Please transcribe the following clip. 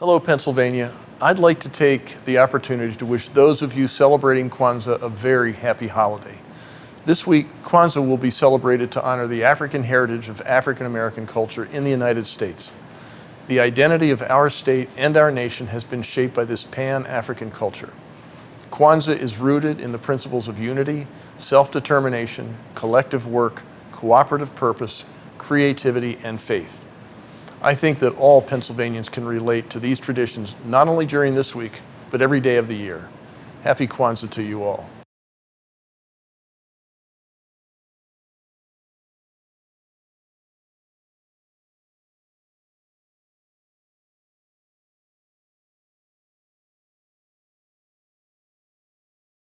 Hello, Pennsylvania. I'd like to take the opportunity to wish those of you celebrating Kwanzaa a very happy holiday. This week, Kwanzaa will be celebrated to honor the African heritage of African American culture in the United States. The identity of our state and our nation has been shaped by this pan-African culture. Kwanzaa is rooted in the principles of unity, self-determination, collective work, cooperative purpose, creativity, and faith. I think that all Pennsylvanians can relate to these traditions not only during this week, but every day of the year. Happy Kwanzaa to you all.